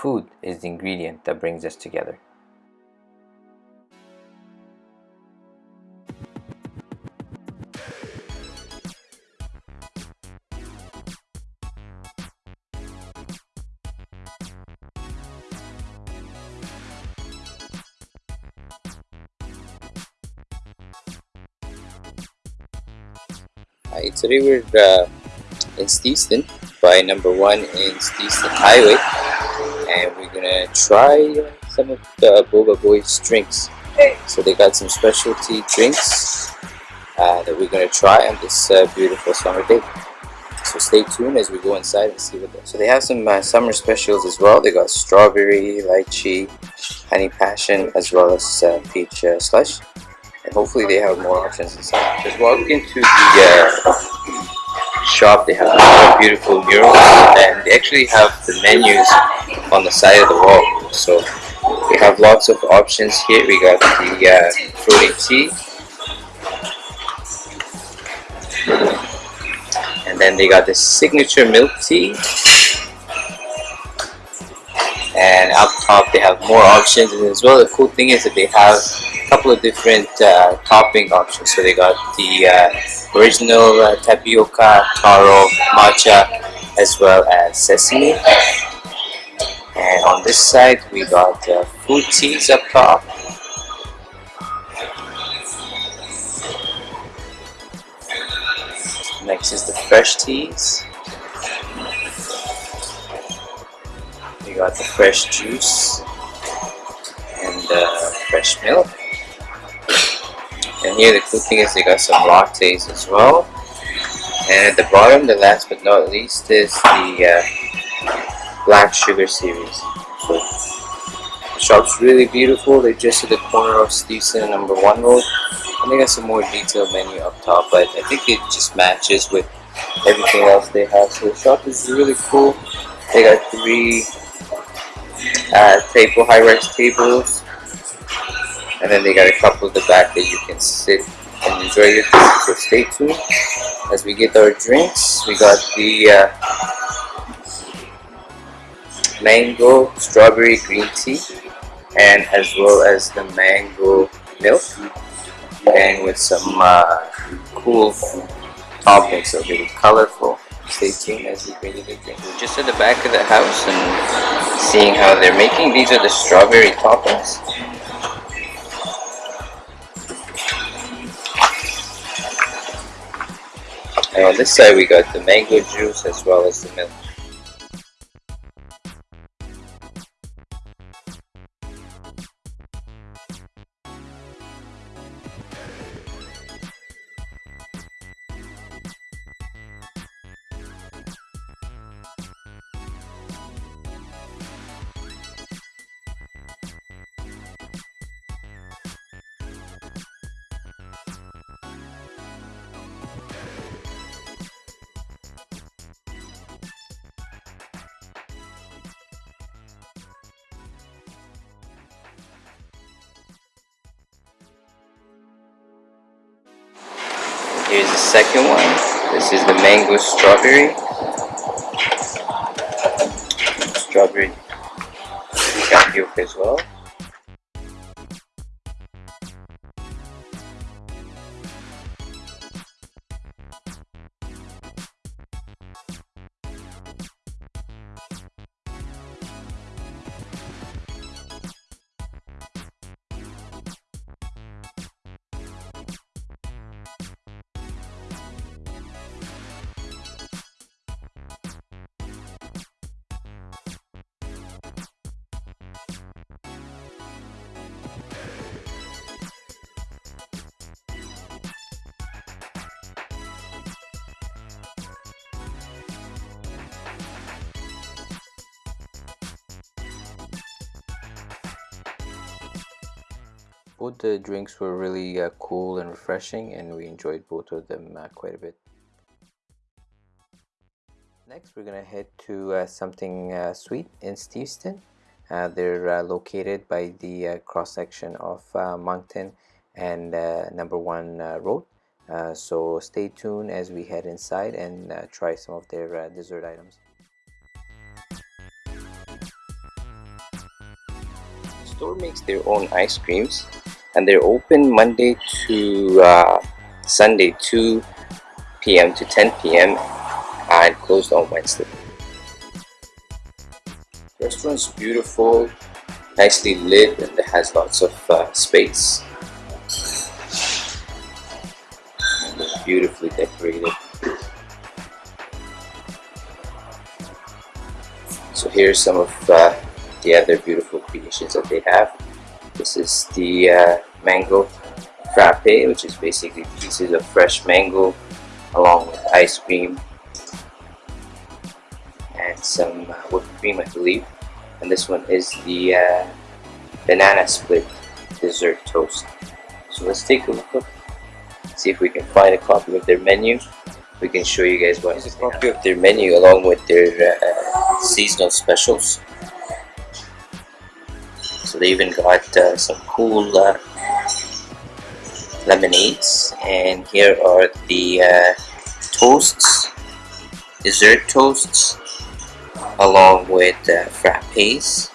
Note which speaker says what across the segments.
Speaker 1: food is the ingredient that brings us together.
Speaker 2: Hi, today we're uh, in Steveston by number one in Steveston Highway gonna try some of the Boba Boys drinks. So they got some specialty drinks uh, that we're gonna try on this uh, beautiful summer day. So stay tuned as we go inside and see what they So they have some uh, summer specials as well. They got strawberry, lychee, honey passion, as well as uh, peach uh, slush and hopefully they have more options inside. Just walk into the uh, shop, they have beautiful murals and they actually have the menus on the side of the wall. So we have lots of options here. We got the uh, fruity tea. And then they got the signature milk tea. Top they have more options and as well the cool thing is that they have a couple of different uh, topping options. So they got the uh, original uh, tapioca, taro, matcha, as well as sesame. And on this side, we got uh, fruit teas up top. Next is the fresh teas. Got the fresh juice and uh, fresh milk. And here the cool thing is they got some lattes as well. And at the bottom, the last but not least, is the uh, Black Sugar series. So the shop's really beautiful. They're just at the corner of Steveston number one road. And they got some more detailed menu up top, but I think it just matches with everything else they have. So the shop is really cool. They got three uh, table high-rise tables and then they got a couple at the back that you can sit and enjoy your food. So stay tuned as we get our drinks. We got the uh, mango strawberry green tea and as well as the mango milk and with some uh, cool toppings so really colorful stay tuned as we just at the back of the house and seeing how they're making. These are the strawberry toppings. And on this side we got the mango juice as well as the milk. Here's the second one. This is the mango strawberry. Strawberry tapioca as well. Both the drinks were really uh, cool and refreshing and we enjoyed both of them uh, quite a bit. Next we're gonna head to uh, something uh, sweet in Steveston. Uh, they're uh, located by the cross section of Moncton and number one road. So stay tuned as we head inside and try some of their dessert items. The store makes their own ice creams and they're open Monday to uh, Sunday 2 p.m. to 10 p.m. and closed on Wednesday. The restaurant's beautiful, nicely lit and it has lots of uh, space. beautifully decorated. So here's some of uh, the other beautiful creations that they have. This is the uh, mango frappe, which is basically pieces of fresh mango along with ice cream and some uh, whipped cream, I believe. And this one is the uh, banana split dessert toast. So let's take a look, see if we can find a copy of their menu. We can show you guys what is a copy of their menu along with their uh, seasonal specials. So they even got uh, some cool uh, lemonades and here are the uh, toasts, dessert toasts along with uh, frappes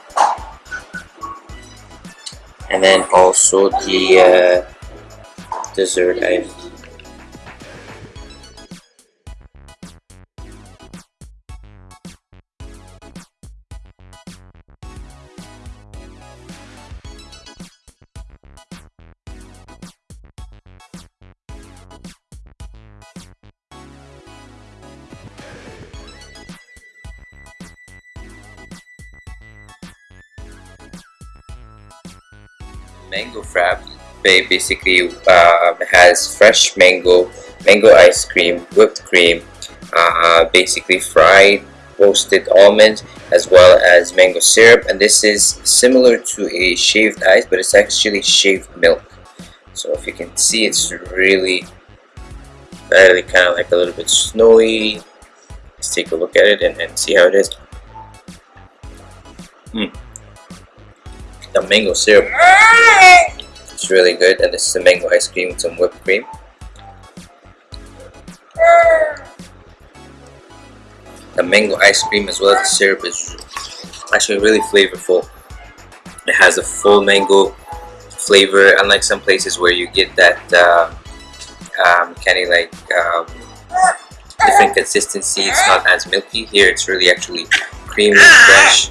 Speaker 2: and then also the uh, dessert items. Mango frappe basically uh, has fresh mango mango ice cream whipped cream uh, basically fried roasted almonds as well as mango syrup. And this is similar to a shaved ice but it's actually shaved milk. So if you can see it's really really kind of like a little bit snowy. Let's take a look at it and, and see how it is. Mm the mango syrup. It's really good and this is the mango ice cream with some whipped cream. The mango ice cream as well as the syrup is actually really flavorful. It has a full mango flavor unlike some places where you get that uh, um, kind of like um, different consistency. It's not as milky. Here it's really actually creamy, fresh.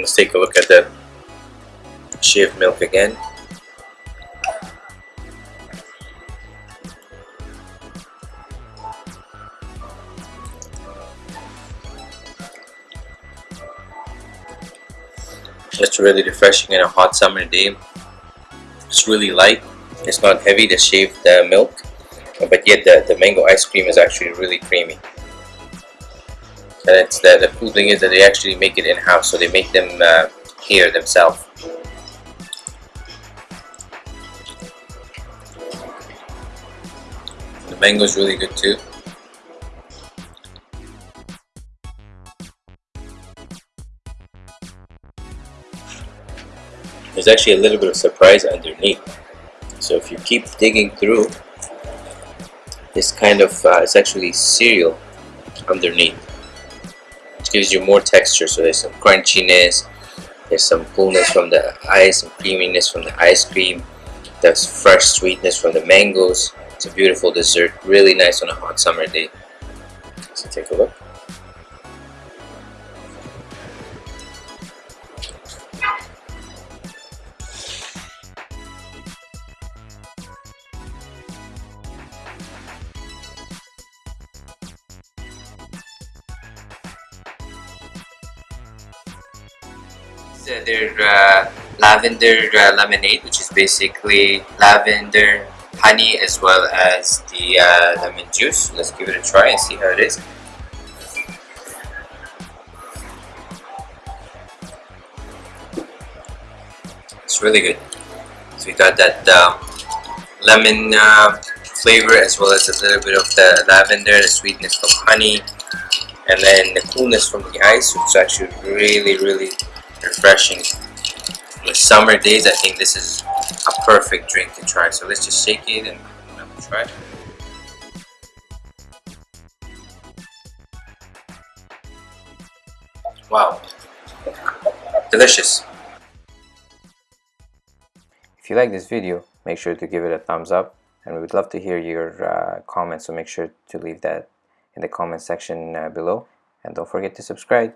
Speaker 2: Let's take a look at the shaved milk again. It's really refreshing in a hot summer day. It's really light. It's not heavy, the shaved uh, milk. But yet the, the mango ice cream is actually really creamy and it's the, the cool thing is that they actually make it in-house so they make them uh, here themselves. The mango is really good too. There's actually a little bit of surprise underneath. So if you keep digging through this kind of uh, it's actually cereal underneath gives you more texture. So there's some crunchiness there's some coolness from the ice some creaminess from the ice cream there's fresh sweetness from the mangoes. It's a beautiful dessert really nice on a hot summer day. So take a look uh, lavender uh, lemonade which is basically lavender honey as well as the uh, lemon juice. Let's give it a try and see how it is. It's really good. So we got that uh, lemon uh, flavor as well as a little bit of the lavender the sweetness from honey and then the coolness from the ice which is actually really really refreshing With summer days, I think this is a perfect drink to try. So let's just shake it and try. it. Wow, delicious.
Speaker 1: If you like this video, make sure to give it a thumbs up and we would love to hear your uh, comments so make sure to leave that in the comment section uh, below and don't forget to subscribe.